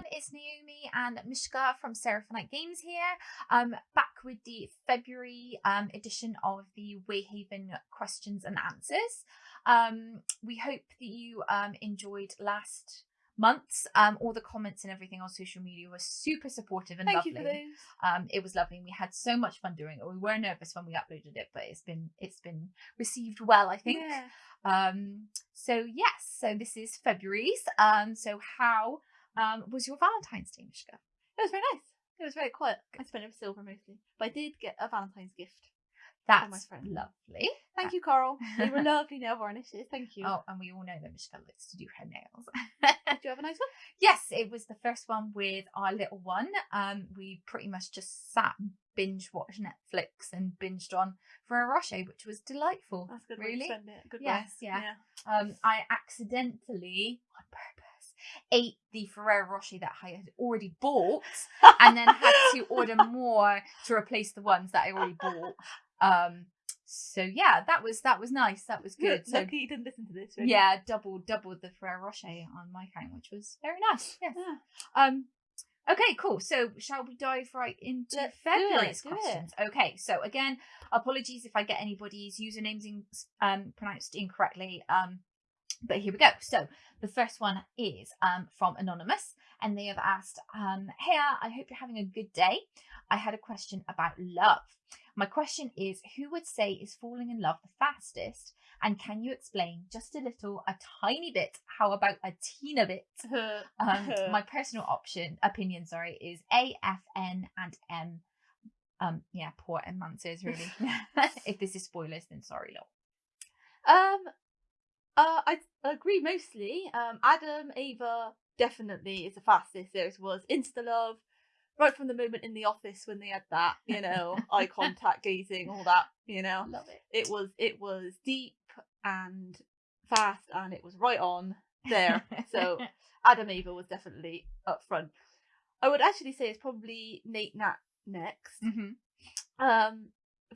everyone, it's Naomi and Mishka from Seraphonite Games here. Um, back with the February um, edition of the Wayhaven questions and answers. Um, we hope that you um, enjoyed last month's. Um, all the comments and everything on social media were super supportive and Thank lovely. you for those. Um, it was lovely. We had so much fun doing it. We were nervous when we uploaded it, but it's been it's been received well, I think. Yeah. Um, so yes, so this is February's. Um, so how um was your Valentine's Day, Mishka? It was very nice. It was very quiet. I spent it with silver mostly, but I did get a Valentine's gift. That's my friend. lovely. Thank you, Carl. They were lovely nail varnishes. Thank you. Oh, and we all know that Mishka likes to do her nails. Did you have a nice one? yes, it was the first one with our little one. Um, we pretty much just sat and binge watched Netflix and binged on Ferrero Rocher, which was delightful. That's a good. way to Really? spend it. Good. Yes, way. yeah. Um, I accidentally, on purpose, ate the Ferrero Rocher that I had already bought, and then had to order more to replace the ones that I already bought. Um, so yeah, that was that was nice. That was good. So Lucky you didn't listen to this. Really. yeah, double doubled the Ferrero Rocher on my account, which was very nice. Yes. Yeah. Um. Okay, cool. So, shall we dive right into Let's February's it. questions? Okay. So, again, apologies if I get anybody's usernames in, um pronounced incorrectly. Um, but here we go. So, the first one is um from anonymous, and they have asked, um, "Hey, I hope you're having a good day. I had a question about love. My question is, who would say is falling in love the fastest?" And can you explain just a little, a tiny bit, how about a teeny bit, um, my personal option opinion sorry is a f n and m um yeah poor m answers really if this is spoilers then sorry Lo. Um, uh, I agree mostly. Um, Adam, Ava definitely is the fastest. There was insta love, right from the moment in the office when they had that, you know, eye contact, gazing, all that, you know. love it It was it was deep and fast, and it was right on there. So Adam, Ava was definitely up front. I would actually say it's probably Nate Nat next. Mhm. Um,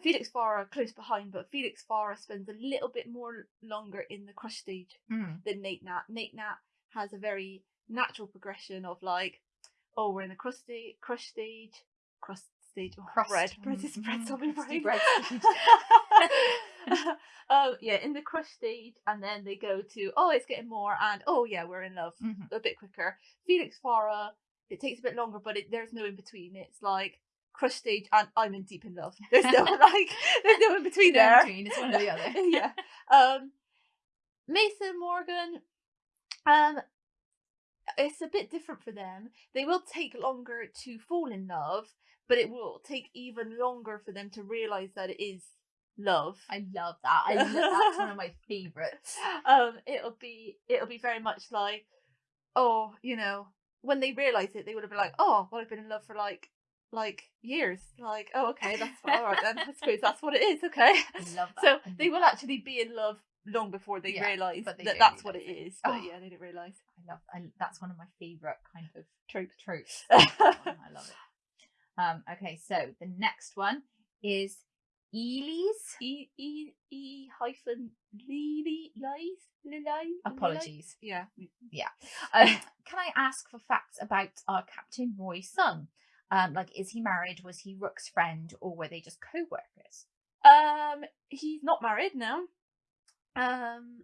Felix Farah close behind, but Felix Farah spends a little bit more longer in the crush stage Mm. than Nate Nat. Nate Nat has a very natural progression of like, oh, we're in the crush stage, crush stage, crust stage, oh, Crust. bread, bread is Mm, bread's on my brain. bread stage. um, yeah, in the crush stage, and then they go to oh, it's getting more, and oh yeah, we're in love Mhm. a bit quicker. Felix Farah, it takes a bit longer, but it, there's no in between. It's like crush stage and I'm in deep in love. There's no like, there's no in between No in there. between, it's one or the other. yeah. Um, Mason Morgan, um, it's a bit different for them. They will take longer to fall in love, but it will take even longer for them to realize that it is love. I love that. I lo- that's one of my favorites. um, it'll be it'll be very much like, oh, you know, when they realize it, they would have been like, oh, well, I've been in love for like like years. Like, oh, okay, that's all right then. I suppose that's what it is. Okay. I love that. So they will actually be in love long before they Yeah, realise that that's what it. is. But Oh. yeah, they didn't realise. I love. I, that's one of my favorite kind of Trope. tropes. I love it. Um, okay, so the next one is Ely's. E E E hyphen Lily lies Lily. Apologies. Yeah. Um, can I ask for facts about our Captain Roy's son? Um, like, is he married? Was he Rook's friend, or were they just co-workers? Um, he's not married now. Um,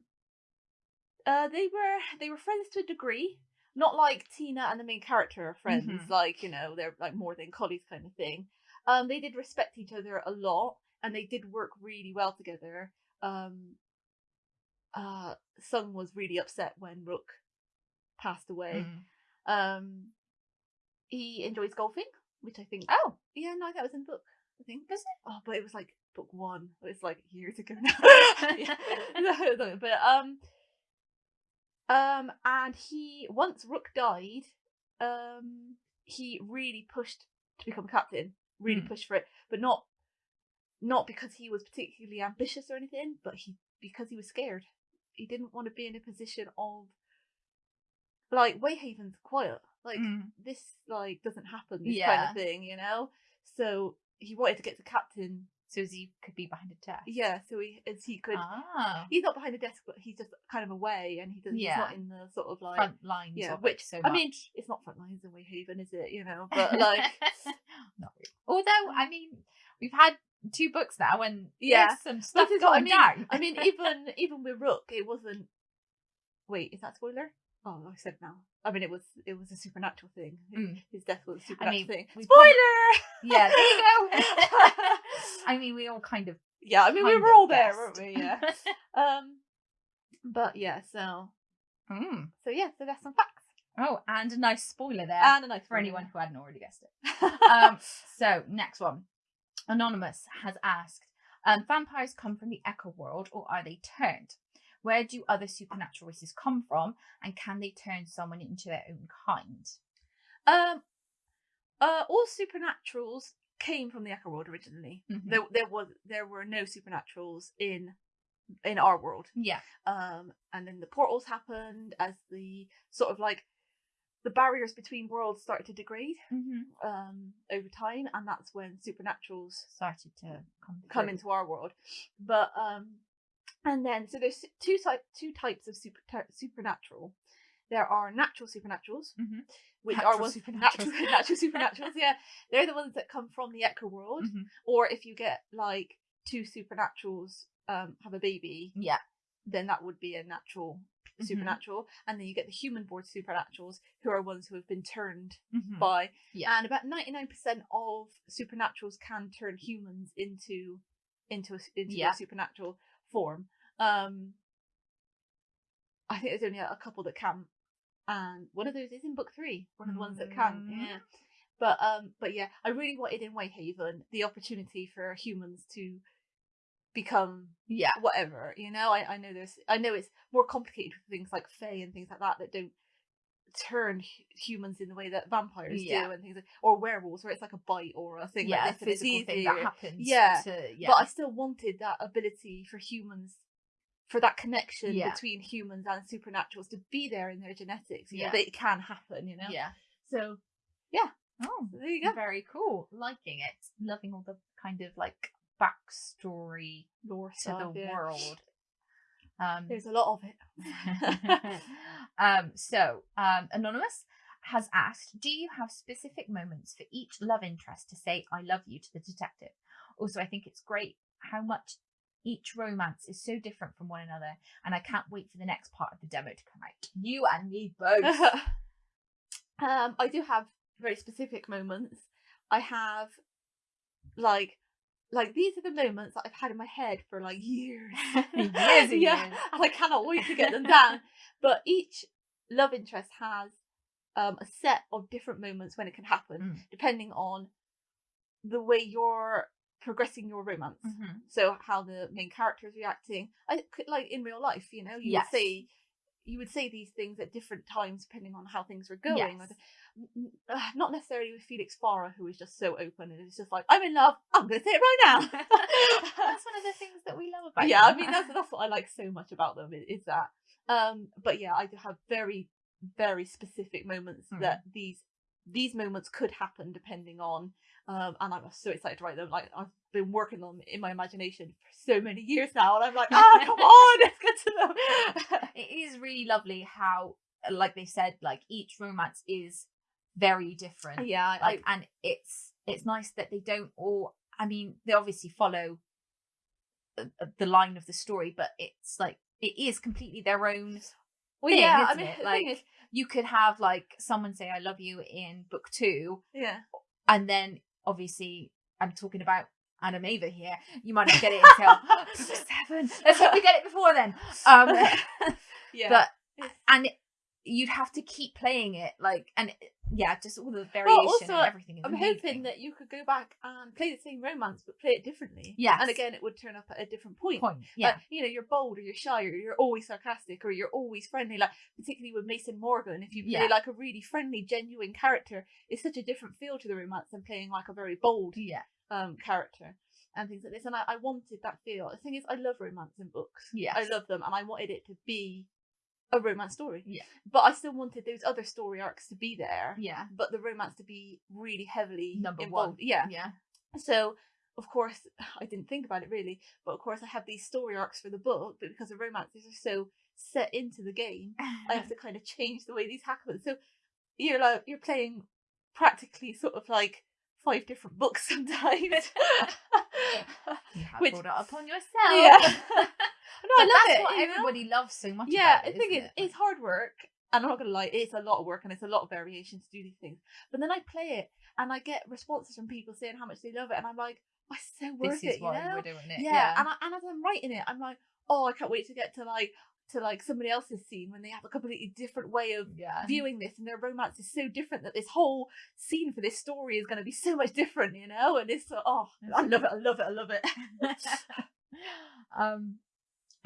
uh, they were they were friends to a degree. Not like Tina and the main character are friends. Mhm. Like you know, they're like more than colleagues kind of thing. Um, they did respect each other a lot, and they did work really well together. Um, uh, Sung was really upset when Rook passed away. Mm. Um, he enjoys golfing, which I think. Oh, Yeah, no, that was in book. I think. Was it? Oh, but it was like book one. It's like years ago now. Yeah. No, but um, um, and he once Rook died, um, he really pushed to become captain. Really Hmm. pushed for it, but not not because he was particularly ambitious or anything, but he because he was scared. He didn't want to be in a position of like Wayhaven's quiet. Like Mm. this like doesn't happen this kind of thing you know so he wanted to get to captain So as he could be behind a desk. Yeah, so he as he could. Ah. He's not behind a desk, but he's just kind of away, and he doesn't. Yeah. He's not in the sort of like. Front lines. yeah, of which so I mean, it's not front lines in Wayhaven, is it? You know, but like, Not really. Although, I mean, we've had two books now, and Yeah. some stuff what I mean. down. I mean, even even with Rook, it wasn't. Wait, is that spoiler? Oh, I said now. I mean, it was it was a supernatural thing. Mm. His death was a I supernatural mean, thing. Spoiler. yeah, there you go. I mean, we all kind of. yeah, I mean, we were all there, guessed. weren't we? Yeah. um, but yeah, so Mm. so yeah, so that's some facts Oh, and a nice spoiler there and a nice for anyone who hadn't already guessed it. Um, so next one, anonymous has asked: um, Vampires come from the Echo world, or are they turned? Where do other supernatural races come from, and can they turn someone into their own kind? Um, uh, all supernaturals came from the Echo world originally. Mhm. There, there was there were no supernaturals in in our world. Yeah, Um, and then the portals happened as the sort of like the barriers between worlds started to degrade mm-hmm. um over time, and that's when supernaturals started to come come into our world. But um, and then so there's two type two types of super supernatural. There are natural supernaturals, Mhm. which Natural are ones supernaturals. natural natural supernaturals. Yeah, they're the ones that come from the Echo world. Mhm. Or if you get like two supernaturals um have a baby, Yeah, then that would be a natural Mhm. supernatural. And then you get the human born supernaturals, who are ones who have been turned Mhm. by. Yeah. And about ninety nine percent of supernaturals can turn humans into into a, into Yeah. a supernatural form. Um, I think there's only a, couple that can, and one of those is in book three. One of the ones that can. Mm. Yeah. But um, but yeah, I really wanted in Wayhaven the opportunity for humans to become yeah, whatever you know I, I know there's i know it's more complicated with things like fae and things like that that don't turn hu- humans in the way that vampires Yeah. do and things like, or werewolves where it's like a bite or a thing yeah, like this it's physical thing that happens. Yeah, to, yeah. but i still wanted that ability for humans for that connection Yeah. between humans and supernaturals to be there in their genetics Yeah. know that it can happen you know yeah. so yeah Oh, there you go very cool. Liking it. Loving all the kind of like backstory lore to the world. Um, there's a lot of it um, so, um, Anonymous has asked Do you have specific moments for each love interest to say, I love you to the detective? Also, I think it's great how much each romance is so different from one another, and I can't wait for the next part of the demo to come out. You and me both. um, I do have very specific moments. I have like like these are the moments that I've had in my head for like years. Years and yeah, years. and I cannot wait to get them down. But each love interest has um, a set of different moments when it can happen, Mm. depending on the way you're progressing your romance. Mhm. So how the main character is reacting, I like in real life, you know, you Yes. say you would say these things at different times depending on how things were going. Yes. Uh, Not necessarily with Felix Farah, who is just so open and it's just like, I'm in love. I'm going to say it right now. That's one of the things that we love about yeah, I mean that's that's what I like so much about them is, that. Um, but yeah, I do have very very specific moments Hmm. that these these moments could happen depending on. Um, and I'm so excited to write them. Like I've been working on in my imagination for so many years now, and I'm like, ah, come on, let's get to them. it is really lovely how, like they said, like each romance is very different. yeah, I, Like, and it's it's nice that they don't all. I mean, they obviously follow uh, uh, the line of the story, but it's like it is completely their own. well, thing, yeah, I mean? Like- is, You could have like someone say "I love you" in book two, yeah, and then obviously I'm talking about Adam Ava here. You might not get it until seven. Let's hope we get it before then. Um, yeah, but and it- you'd have to keep playing it like and it- yeah just all the variation also, and everything I'm amazing. hoping that you could go back and play the same romance, but play it differently. Yeah. and again, it would turn up at a different point. point Uh, yeah you know, you're bold or you're shy or you're always sarcastic or you're always friendly. Like particularly with Mason Morgan, if you play Yeah. like a really friendly, genuine character, it's such a different feel to the romance than playing like a very bold yeah um character and things like this. And I, I wanted that feel. The thing is, I love romance in books. Yes. I love them, and I wanted it to be a romance story. Yeah. but I still wanted those other story arcs to be there. yeah But the romance to be really heavily number involved. one Yeah. yeah So of course, I didn't think about it really, but of course, I have these story arcs for the book, but because the romances are so set into the game, I have to kind of change the way these happen. So you're like you're playing practically sort of like five different books sometimes. you have Which- brought it upon yourself. yeah. no, But I love that's it. what you know? everybody loves so much. Yeah, it, thing isn't it? it's hard work. And I'm not gonna lie, it's a lot of work and it's a lot of variation to do these things. But then I play it and I get responses from people saying how much they love it, and I'm like, oh, it's so worth this is it, you know? we're doing it. yeah, and I, and as I'm writing it, I'm like, oh, I can't wait to get to like to like somebody else's scene when they have a completely different way of yeah. viewing this, and their romance is so different that this whole scene for this story is going to be so much different, you know? And it's oh, I love it, I love it, I love it. um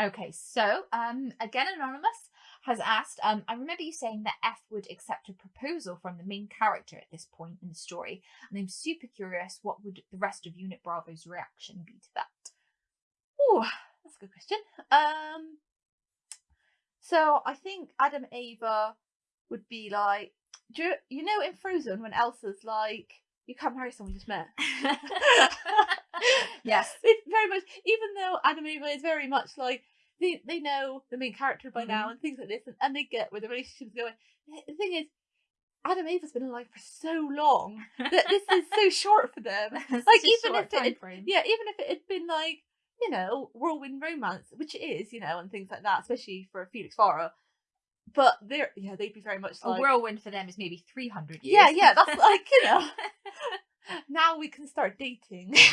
okay so um again anonymous has asked um i remember you saying that f would accept a proposal from the main character at this point in the story and i'm super curious what would the rest of unit bravo's reaction be to that Oh, that's a good question. Um, so I think Adam Ava would be like, do you, you know in Frozen when Elsa's like, you can't marry someone you just met. yes it's very much even though Adam Ava is very much like they they know the main character by now and things like this and, and they get where the relationship's going. The- thing is, Adam Ava's been alive for so long that this is so short for them. Like, even if it had-. Yeah, even if it had been like, you know, whirlwind romance, which it is, you know, and things like that, especially for Felix Farah. But they're yeah, they'd be very much a whirlwind for them is maybe 300 years Yeah, yeah, that's like, you know. now we can start dating.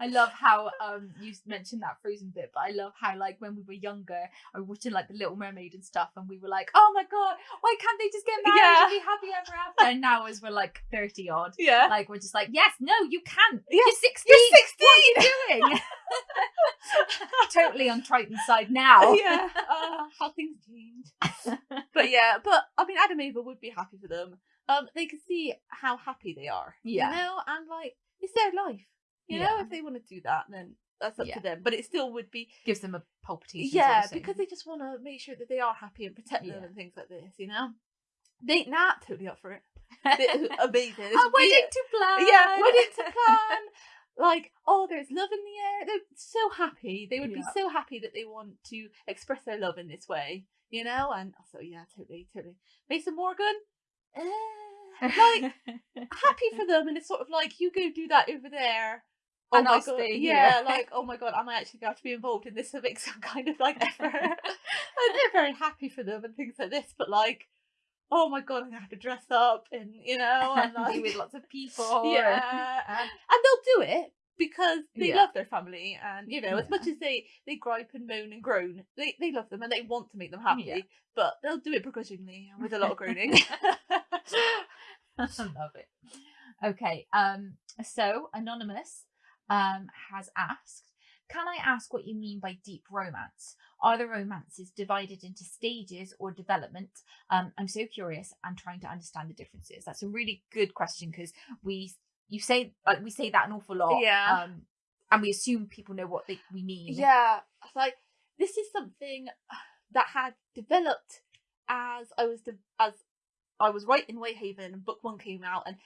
I love how um you mentioned that Frozen bit, but I love how like when we were younger, I was watching like the Little Mermaid and stuff, and we were like, "Oh my god, why can't they just get married Yeah. and be happy ever after?" And now, as we're like thirty odd, yeah. like we're just like, "Yes, no, you can't. Yeah, You're sixteen. You're 16! What are you doing?" totally on Triton's side now. yeah, uh, how things change. But yeah, but I mean, Adam Ava would be happy for them. Um, they can see how happy they are. Yeah. you know, and like it's their life. You know, if they want to do that, then that's up Yeah. to them. But it still would be Gives them a palpitation. yeah, because they just want to make sure that they are happy and protect them and things like this. You know, they Nat totally up for it. Amazing. This A wedding to plan. Yeah, wedding to plan. Like, oh, there's love in the air. They're so happy. They would be so happy that they want to express their love in this way, you know? And so, yeah, totally, totally. Mason Morgan, Eh, like, happy for them. And it's sort of like, you go do that over there. Oh And my I'll god. yeah, here. like, oh my god, am I actually going to be involved in this make some kind of like effort? and they're very happy for them and things like this, but like, oh my god, I'm going to have to dress up and, you know, and like, be with lots of people. yeah, and, and they'll do it because they Yeah. love their family, and you know, as much as they they gripe and moan and groan, they they love them and they want to make them happy. Yeah. But they'll do it begrudgingly and with a lot of groaning. I love it. Okay, um, so Anonymous um has asked, can I ask what you mean by deep romance? Are the romances divided into stages or development? Um, I'm so curious and trying to understand the differences. That's a really good question because we you say like we say that an awful lot. Yeah. Um, and we assume people know what they we mean. yeah, it's like this is something that had developed as I was de- as I was writing Wayhaven and book one came out and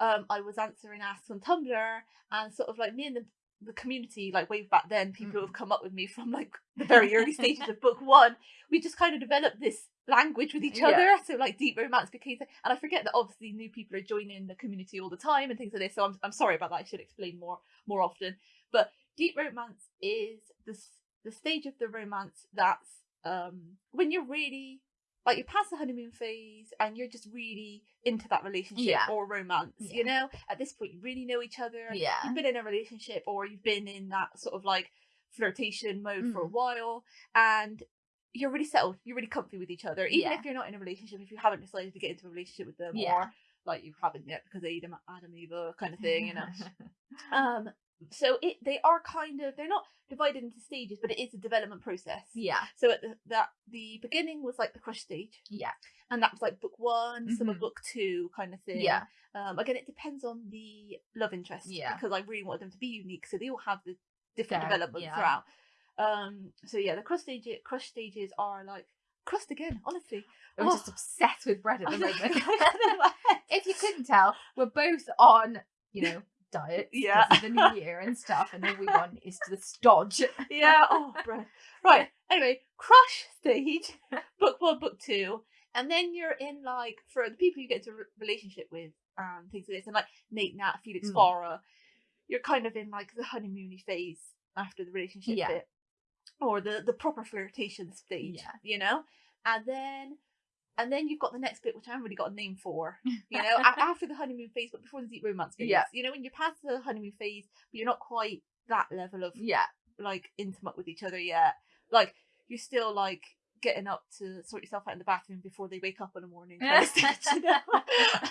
um I was answering asks on Tumblr and sort of like me and the the community like way back then people who have come up with me from like the very early stages of book one we just kind of developed this language with each Yeah. other so like deep romance became and I forget that obviously new people are joining the community all the time and things like this so I'm, I'm sorry about that I should explain more more often but deep romance is the the stage of the romance that's um when you're really like you're past the honeymoon phase and you're just really into that relationship Yeah. or romance Yeah. you know at this point you really know each other Yeah. you've been in a relationship or you've been in that sort of like flirtation mode for a Mm. while and you're really settled you're really comfy with each other even Yeah. if you're not in a relationship if you haven't decided to get into a relationship with them Yeah. or like you haven't yet because Adam Adam Ava kind of thing you know um so it they are kind of they're not divided into stages but it is a development process yeah. so at the, that the beginning was like the crush stage Yeah. and that was like book one some of book two kind of thing Yeah. um again it depends on the love interest Yeah. because i really wanted them to be unique so they all have the different development yeah. throughout um so yeah the crush stage crush stages are like crust again honestly I'm Oh. just obsessed with bread at the moment. if you couldn't tell, we're both on, you know, diet. Yeah. the new year and stuff, and all we want is to dodge. yeah. Oh, bro. Right. Anyway, crush stage, book one, book two, and then you're in like for the people you get into a relationship with and things like this, and like Nate, Nat, Felix, Mm. Farah, you're kind of in like the honeymoony phase after the relationship Yeah. bit, or the the proper flirtation stage. Yeah. You know, and then. And then you've got the next bit, which I haven't really got a name for. You know, after the honeymoon phase, but before the deep romance phase. Yeah. You know, when you're past the honeymoon phase, but you're not quite that level of Yeah. like intimate with each other yet. Like you're still like getting up to sort yourself out in the bathroom before they wake up in the morning. Kind of stage, you know?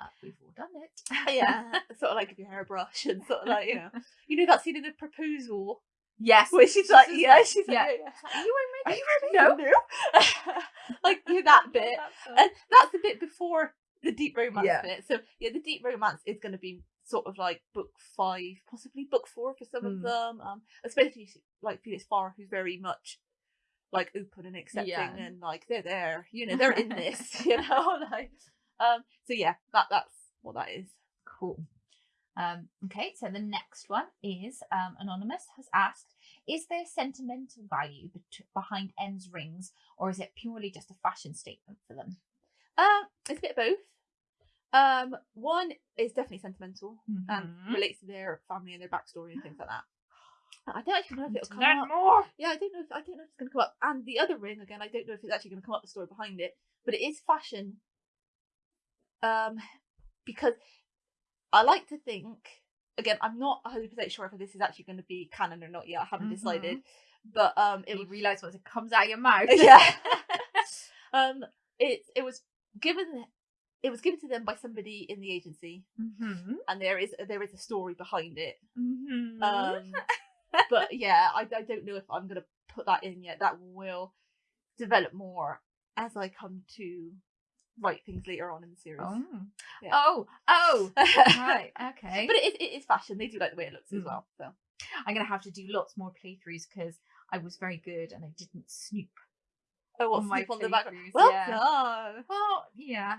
Uh, we've all done it. yeah, sort of like your hair a brush and sort of like you know, you know that scene in the proposal Yes. where she's like, yeah, like- she's yeah. like, yeah, yeah. Are you Are wearing makeup? ready? No. like you're that bit, and that's a bit before the deep romance Yeah. bit. So yeah, the deep romance is going to be sort of like book five, possibly book four for some of Mm. them. Um, especially like Felix Farah, who's very much like open and accepting, Yeah. and like they're there, you know, they're in this, you know, like um. So yeah, that that's what that is. Cool. Um, okay, so the next one is um, Anonymous has asked Is there sentimental value bet- behind N's rings, or is it purely just a fashion statement for them? Um, it's a bit of both. Um, one is definitely sentimental and Mhm. relates to their family and their backstory and things like that. I don't actually know if it'll come Learn up. more. Yeah, I don't know. If, I don't know if it's going to come up. And the other ring again, I don't know if it's actually going to come up the story behind it, but it is fashion. Um, because I like to think again, I'm not 100 percent sure if this is actually going to be canon or not yet. I haven't decided, but um, it You was realise once it comes out of your mouth. yeah. um, it it was given. It was given to them by somebody in the agency, mm-hmm. and there is there is a story behind it. Mm-hmm. Um, but yeah, I, I don't know if I'm gonna put that in yet. That will develop more as I come to write things later on in the series. oh. Yeah. oh, oh, right, okay. But it is, it is fashion. They do like the way it looks as Mm. well. So I'm gonna have to do lots more playthroughs because I was very good and I didn't snoop. oh, what On my on the background? Well yeah. done. Well, yeah.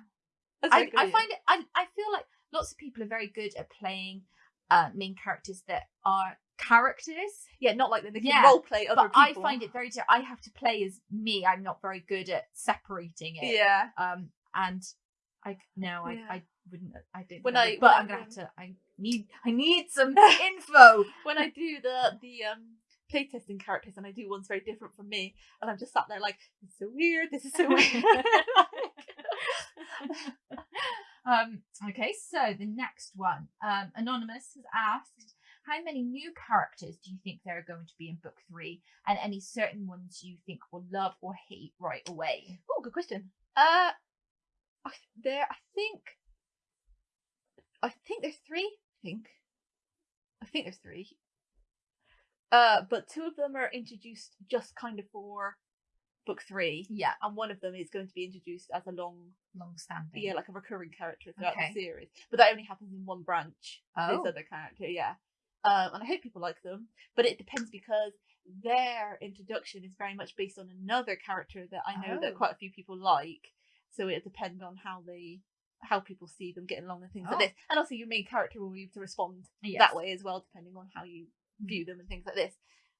That's I, I find it. I, I feel like lots of people are very good at playing uh, main characters that are characters, yeah, not like that. They can Yeah, role play other but I find it very. I have to play as me. I'm not very good at separating it. yeah. Um, and I no, I, Yeah. I wouldn't. I didn't. When I- but when I'm gonna have to. I need. I need some info. when I do the the um playtesting characters and I do ones very different from me, and I'm just sat there like, this is so weird. This is so weird. um, okay, so the next one. Um, Anonymous has asked, how many new characters do you think there are going to be in book three, and any certain ones you think will love or hate right away? oh, good question. Uh, I, there, I think, I think there's three. I think, I think there's three. Uh, but two of them are introduced just kind of for book three, Yeah, and one of them is going to be introduced as a long, long standing. yeah, like a recurring character throughout Okay. the series. But that only happens in one branch. Oh. this other character, yeah. Um, and I hope people like them, but it depends because their introduction is very much based on another character that I know Oh. that quite a few people like. So it depends on how they, how people see them getting along and things Oh. like this. And also your main character will be able to respond Yes. that way as well, depending on how you view them and things like this.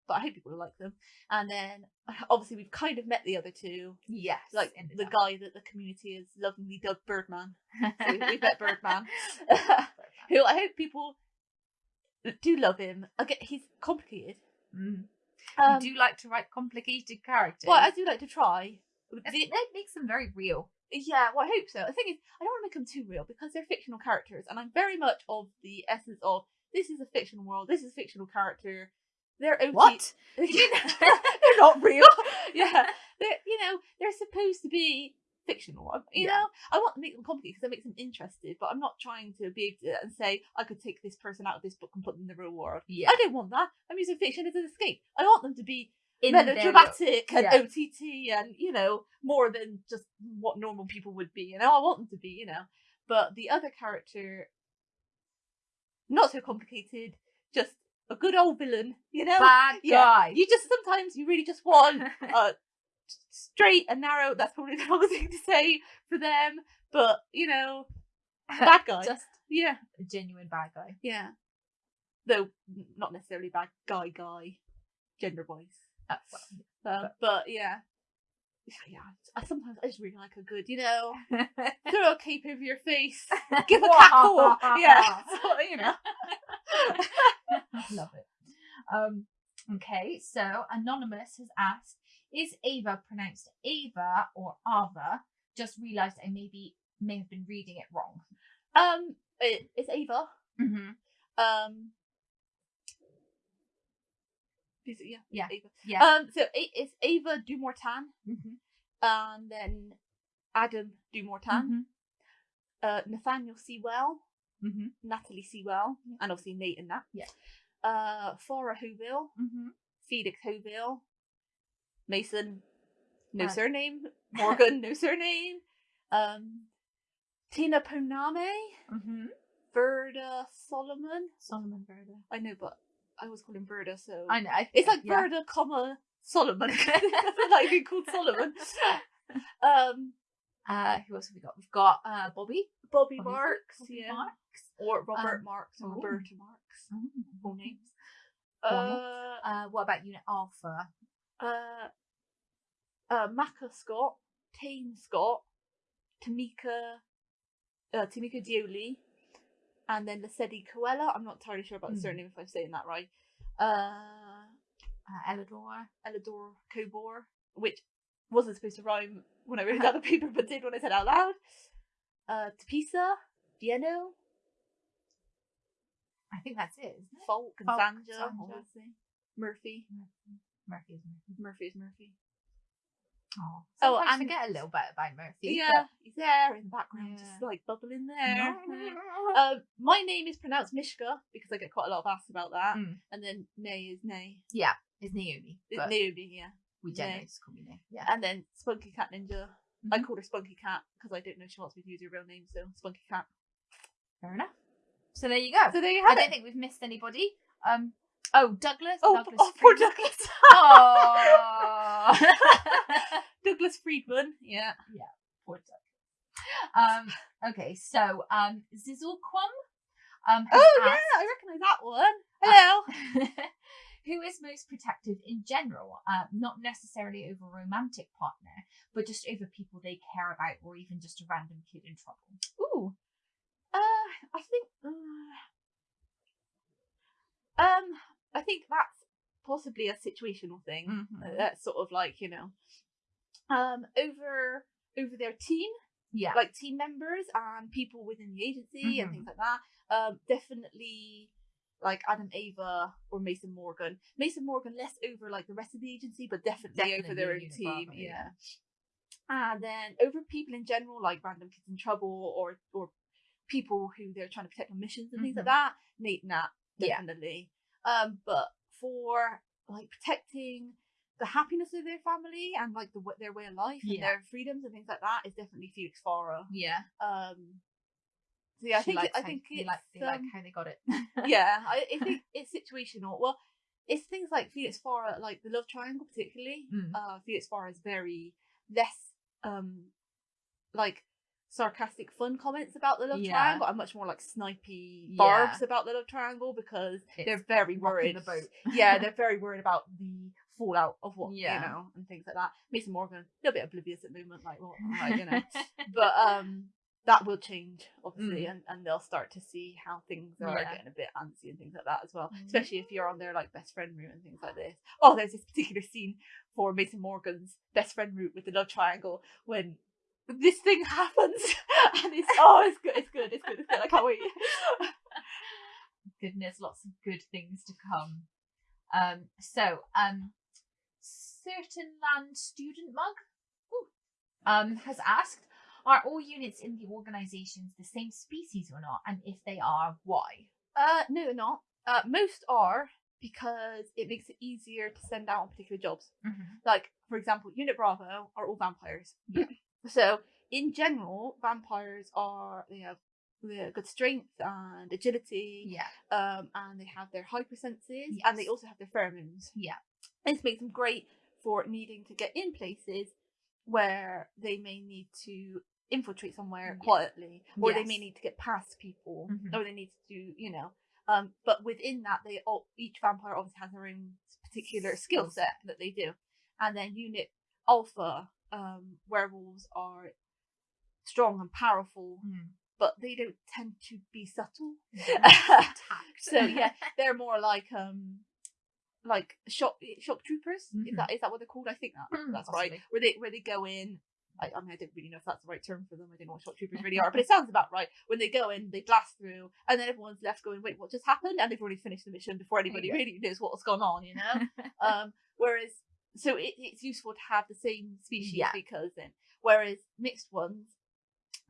But I hope people will like them. And then obviously we've kind of met the other two, Yes. like the up. guy that the community has lovingly dubbed Birdman. So we- we've met Birdman. who I hope people do love him. Again, he's complicated. Mm. Um, you do like to write complicated characters. well, I do like to try. It The- that makes them very real. yeah, well, I hope so. The thing is, I don't want to make them too real because they're fictional characters, and I'm very much of the essence of this is a fictional world. This is a fictional character. They're OT- What? they're not real. yeah, they're you know they're supposed to be fictional. Um, You Yeah. know, I want to make them complicated because that makes them interested, but I'm not trying to be able to and say I could take this person out of this book and put them in the real world. Yeah. I don't want that. I'm using fiction as an escape. I want them to be In their real- melodramatic and yeah. OTT and you know more than just what normal people would be. You know, I want them to be. You know, but the other character, not so complicated, just a good old villain. You know, bad Yeah. guy. you just sometimes you really just want uh, straight and narrow. That's probably the wrong thing to say for them, but you know, bad guy. Just yeah, a genuine bad guy. yeah. Though not necessarily bad guy, guy, gender wise. Uh, well, Um, but yeah, yeah. I sometimes I just really like a good, you know, throw a cape over your face, give a cackle. Yeah, so, you know. Love it. Um, okay, so Anonymous has asked, is Ava pronounced Ava or Ava? Just realised I maybe may have been reading it wrong. Um, it, it's Ava. Mm-hmm. Um, is it, yeah, Yeah. Ava. Yeah. Um, so it, it's Ava du Mortain, Mm-hmm. and then Adam du Mortain, Mm-hmm. uh, Nathaniel Sewell, Mm-hmm. Natalie Sewell, Yeah. and obviously Nate and Nat. Yeah. Uh, Farah Hoville, Mm-hmm. Felix Hoville, Mason, no Uh, surname, Morgan, no surname, um, Tina Poname, Mm-hmm. Verda Solomon. Solomon Verda. I know, but I always call him so I know. I, it's like yeah. Comma Solomon. Like being called Solomon. Um, Uh, who else have we got? We've got uh, Bobby. Bobby Bobby- Marks, Bobby yeah, Marks. or Robert Um, Marks, or. Roberta Marks. Mm, Full names. Uh, Uh, what about Unit Alpha? uh, uh, Maka Scott, Tane Scott, Tamika, uh, Tamika Dioli, and then Lesedi Coella. I'm not entirely sure about the Mm. surname if I'm saying that right. Uh, Uh, Elidor. Elidor Cobor, which wasn't supposed to rhyme when I wrote down the paper, but did when I said it out loud. Uh, Tapisa, Vieno, I think that's it, isn't it? Falk, and Sanja, Sanja. obviously. Murphy, Murphy is Murphy. Murphy is Murphy. Oh, Oh, sometimes and- forget a little bit about Murphy. Yeah, he's there in the background, Yeah. just like bubbling there. Um, my name is pronounced Mishka because I get quite a lot of asks about that. Mm. And then Nay is Nay. yeah, it's Naomi. It's Naomi, yeah. we generally just call me Nay. Yeah. And then Spunky Cat Ninja. I Mhm. called her Spunky Cat because I don't know if she wants me to use her real name, so Spunky Cat. Fair enough. So there you go. So there you have I have don't think we've missed anybody. Um. Oh, Douglas. oh, Douglas oh, poor Douglas. Oh. Douglas Friedman. Yeah. Yeah. Poor Douglas. Um. Okay. So, um, Zizzlequam. Um. Oh, yeah, I recognise that one. Hello. who is most protective in general, uh, not necessarily over a romantic partner, but just over people they care about or even just a random kid in trouble. Ooh. Uh, I think. Uh, um, I think that's possibly a situational thing. Mm-hmm. That's sort of like you know, um, over over their team, Yeah. like team members and people within the agency and Mhm. things like that. Um, definitely. Like Adam Ava or Mason Morgan. Mason Morgan less over like the rest of the agency, but definitely, over their own team. Yeah. And then over people in general, like random kids in trouble or or people who they're trying to protect on missions and things like Mhm. that. Nate Nat, definitely. Um, but for like protecting the happiness of their family and like the their way of life and Yeah. their freedoms and things like that is definitely Felix Farah. Yeah. Um, so yeah, I think likes I think it's, like they like um, how they got it. yeah, I, I think it's situational. Well, it's things like Felix Farah, like the love triangle, particularly. Mm. Uh, Felix Farah is very less um like sarcastic, fun comments about the love Yeah. triangle, and much more like snipey Yeah. barbs about the love triangle because It's they're very worried. boat. yeah, they're very worried about the fallout of what Yeah. you know and things like that. Mason Morgan, a little bit oblivious at the moment, like what, like, you know but um that will change obviously Mm. and, and they'll start to see how things are Yeah. getting a bit antsy and things like that as well Mm. especially if you're on their like best friend route and things like this oh there's this particular scene for mason morgan's best friend route with the love triangle when this thing happens and it's oh it's good it's good it's good it's good i can't wait Goodness, lots of good things to come. Um. So, um, certain land student mug, ooh, um, has asked. Are all units in the organisations the same species or not? And if they are, why? uh no they're not uh most are because it makes it easier to send out on particular jobs like for example unit bravo are all vampires Yeah. So in general vampires are they have they have good strength and agility Yeah. um and they have their hypersenses and they also have their pheromones Yeah. this makes them great for needing to get in places where they may need to infiltrate somewhere Yeah. quietly, or they may need to get past people, Mhm. or they need to do, you know. Um, but within that, they all each vampire obviously has their own particular skill set that they do, and then unit alpha um, werewolves are strong and powerful, Mm. but they don't tend to be subtle. So yeah, they're more like um like shock shock troopers. Is Mhm. that is that what they're called? I think that Mm, that's right. Where they where they go in. I, I mean, I don't really know if that's the right term for them. I don't know what shock troopers really are, but it sounds about right. When they go in, they blast through, and then everyone's left going, "Wait, what just happened?" And they've already finished the mission before anybody really knows what's gone on. You know. um, whereas, so it, it's useful to have the same species Yeah. because then, whereas mixed ones,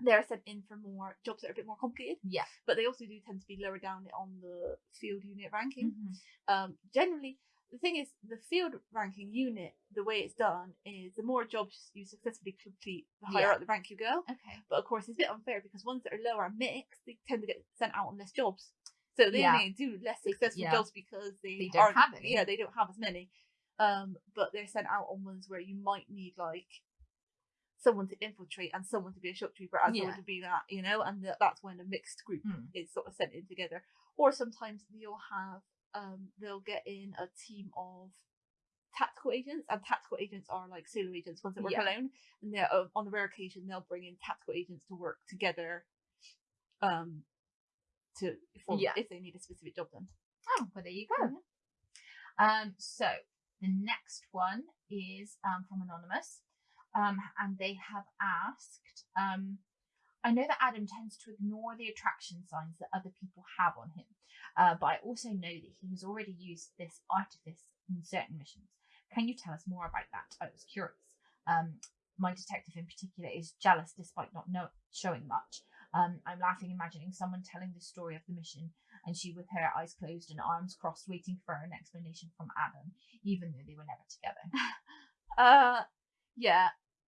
they're sent in for more jobs that are a bit more complicated yeah. but they also do tend to be lower down on the field unit ranking. Mhm. Um, generally, the thing is, the field ranking unit, the way it's done is the more jobs you successfully complete, the higher Yeah. up the rank you go. Okay. But of course, it's a bit unfair because ones that are lower and mixed, they tend to get sent out on less jobs. So they Yeah. only do less successful yeah. jobs because they, They don't have any. Yeah, they don't have as many. Um, but they're sent out on ones where you might need like someone to infiltrate and someone to be a shock trooper and Yeah. someone to be that, you know, and that, that's when a mixed group Mm. is sort of sent in together. Or sometimes you'll have um they'll get in a team of tactical agents and tactical agents are like solo agents ones that work Yeah. alone and they're uh, on the rare occasion they'll bring in tactical agents to work together um to form Yeah. if they need a specific job done Oh, well, there you go. Um, so the next one is um, from Anonymous, um, and they have asked. Um, I know that Adam tends to ignore the attraction signs that other people have on him, uh, but I also know that he has already used this artifice in certain missions. Can you tell us more about that? I was curious. Um, my detective in particular is jealous despite not know- showing much. Um, I'm laughing imagining someone telling the story of the mission and she with her eyes closed and arms crossed waiting for an explanation from Adam, even though they were never together. Uh, yeah.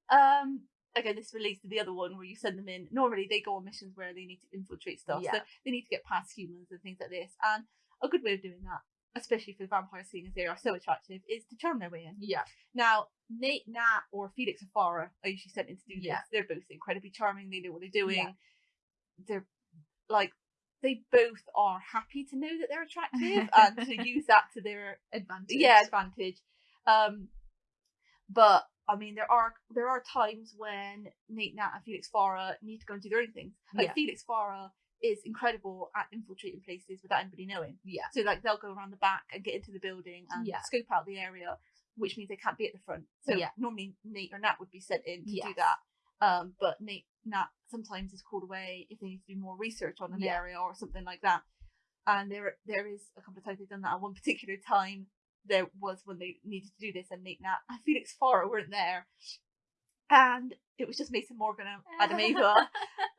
Um, again, this relates to the other one where you send them in. Normally, they go on missions where they need to infiltrate stuff, so they need to get past humans and things like this. And a good way of doing that, especially for the vampires, seeing as they are so attractive, is to charm their way in. Yeah. Now, Nate, Nat, or Felix and Farah are usually sent in to do Yeah. this. They're both incredibly charming. They know what they're doing. Yeah. They're like they both are happy to know that they're attractive and to use that to their Advantage. yeah advantage um but i mean there are there are times when nate nat and felix farah need to go and do their own things like Yeah. felix farah is incredible at infiltrating places without anybody knowing Yeah. so like they'll go around the back and get into the building and Yeah. scope out the area which means they can't be at the front so Yeah. normally nate or nat would be sent in to do that um but nate nat sometimes is called away if they need to do more research on an Yeah. area or something like that and there there is a couple of times they've done that. At one particular time, there was when they needed to do this, and Nate Nat and Felix Farah weren't there, and it was just Mason Morgan and Adam Ava,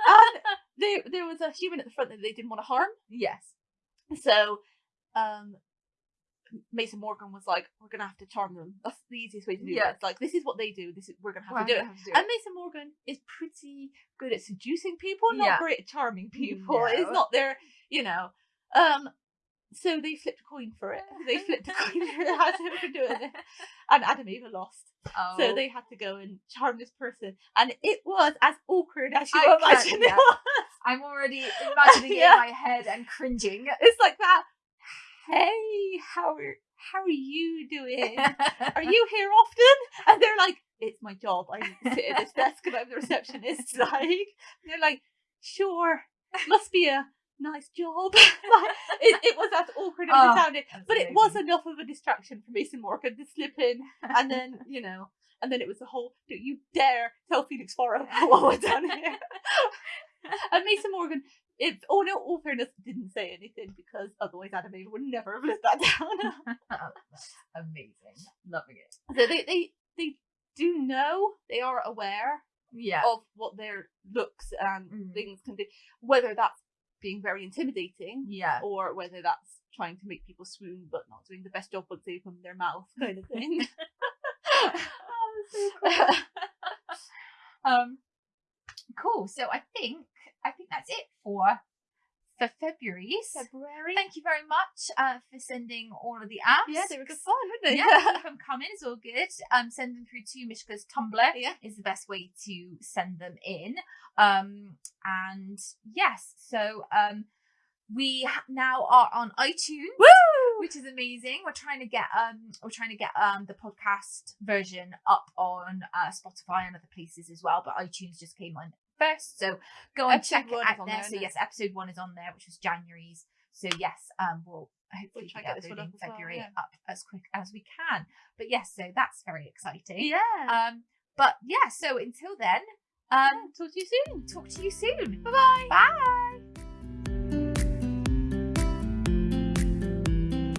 and there there was a human at the front that they didn't want to harm, Yes. so um. Mason Morgan was like, "We're gonna have to charm them. That's the easiest way to do Yeah. this. Like, this is what they do. This is we're gonna have Well, to do it." have to do And Mason Morgan is pretty good at seducing people, not Yeah. great at charming people. It's not their, you know. Um, so they flipped a coin for it. They flipped a coin for it they were doing it, and Adam Ava lost. Oh. So they had to go and charm this person, and it was as awkward as you I imagine it yeah. was. I'm already imagining it in my head and cringing. It's like that. Hey, how are how are you doing? are you here often? And they're like, it's my job. I sit at this desk and I'm the receptionist. Like, and they're like, sure, must be a nice job. Like, it, it was as awkward as Oh, it sounded, but it was enough of a distraction for Mason Morgan to slip in, and then you know, and then it was the whole, don't you dare tell Felix Farah what we're done here. and Mason Morgan. If, oh no, all fairness, didn't say anything because otherwise Adam Ava would never have lived that down. amazing. Loving it. So they, they they do know they are aware Yeah. of what their looks and Mhm. things can do, whether that's being very intimidating Yeah. or whether that's trying to make people swoon but not doing the best job once they open their mouth kind of thing. oh, so cool. um, cool. So I think I think that's it for for February's. February. Thank you very much uh, for sending all of the apps. Yeah, they were good fun, weren't they? Yeah, keep them coming. It's all good. Um, send them through to Mishka's Tumblr yeah. is the best way to send them in. Um, and yes, so um, we now are on iTunes, Woo! which is amazing. We're trying to get um, we're trying to get um the podcast version up on uh, Spotify and other places as well. But iTunes just came on first, so go and Episode check it out there. there, So yes, episode one is on there, which was January's. So yes, um, we'll hopefully and get this one up well, February yeah. up as quick as we can. But yes, so that's very exciting. Yeah. Um, but yeah, so until then, um, Talk to you soon. talk to you soon. Bye bye. Bye.